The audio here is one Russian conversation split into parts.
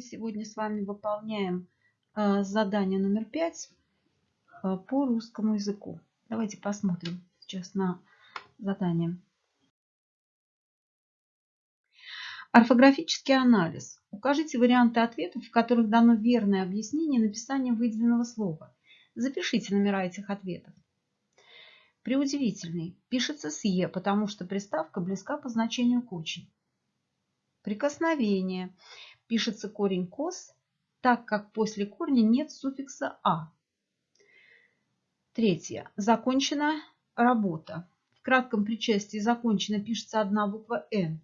Сегодня с вами выполняем э, задание номер пять э, по русскому языку. Давайте посмотрим сейчас на задание. Орфографический анализ. Укажите варианты ответов, в которых дано верное объяснение написания выделенного слова. Запишите номера этих ответов. Преудивительный. Пишется с «е», потому что приставка близка по значению к «очень». Прикосновение. Пишется корень кос, так как после корня нет суффикса «а». Третье. Закончена работа. В кратком причастии закончена пишется одна буква «н».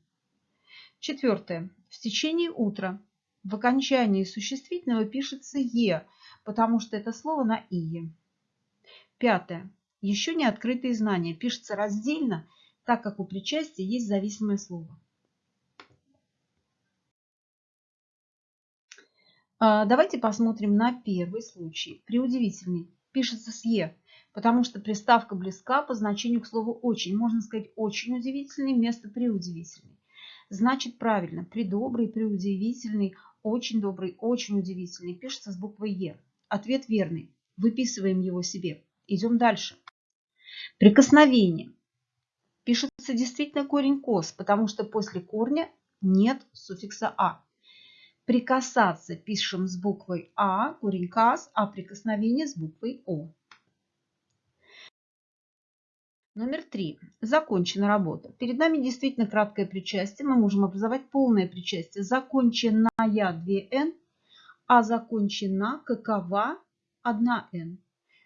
Четвертое. В течение утра. В окончании существительного пишется «е», потому что это слово на «ие». Пятое. Еще не открытые знания. Пишется раздельно, так как у причастия есть зависимое слово. А, давайте посмотрим на первый случай. Преудивительный. Пишется с «е», потому что приставка близка по значению к слову «очень». Можно сказать «очень удивительный» вместо «преудивительный». Значит правильно. Придобрый, преудивительный, очень добрый, очень удивительный. Пишется с буквой «е». Ответ верный. Выписываем его себе. Идем дальше. Прикосновение. Пишется действительно корень «кос», потому что после корня нет суффикса «а». Прикасаться пишем с буквой А, корень КАС, а прикосновение с буквой О. Номер три. Закончена работа. Перед нами действительно краткое причастие. Мы можем образовать полное причастие. Законченная 2Н, а закончена какова 1Н.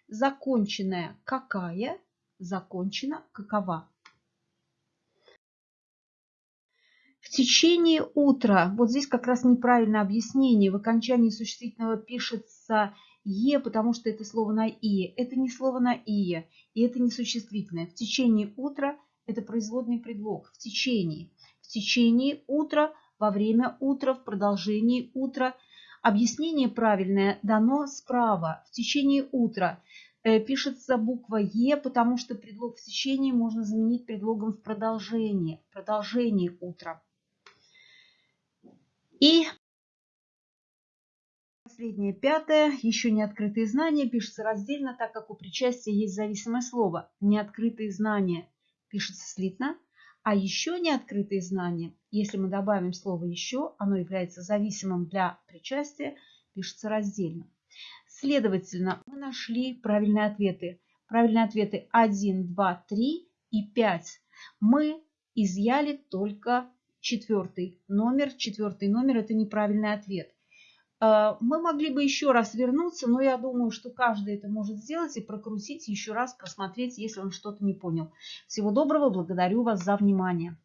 Законченная какая, закончена какова. В течение утра, вот здесь как раз неправильное объяснение, в окончании существительного пишется «е», потому что это слово на «и». Это не слово на «и», и это не существительное. В течение утра – это производный предлог. В течение. В течение утра, во время утра, в продолжении утра. Объяснение правильное дано справа. В течение утра э, пишется буква «е», потому что предлог в течение можно заменить предлогом в продолжении. В продолжении утра. И последнее, пятое, еще не открытые знания, пишется раздельно, так как у причастия есть зависимое слово. Неоткрытые знания пишется слитно, а еще не открытые знания, если мы добавим слово «еще», оно является зависимым для причастия, пишется раздельно. Следовательно, мы нашли правильные ответы. Правильные ответы 1, 2, 3 и 5. Мы изъяли только четвертый номер. Четвертый номер – это неправильный ответ. А, мы могли бы еще раз вернуться, но я думаю, что каждый это может сделать и прокрутить еще раз, посмотреть, если он что-то не понял. Всего доброго, благодарю вас за внимание.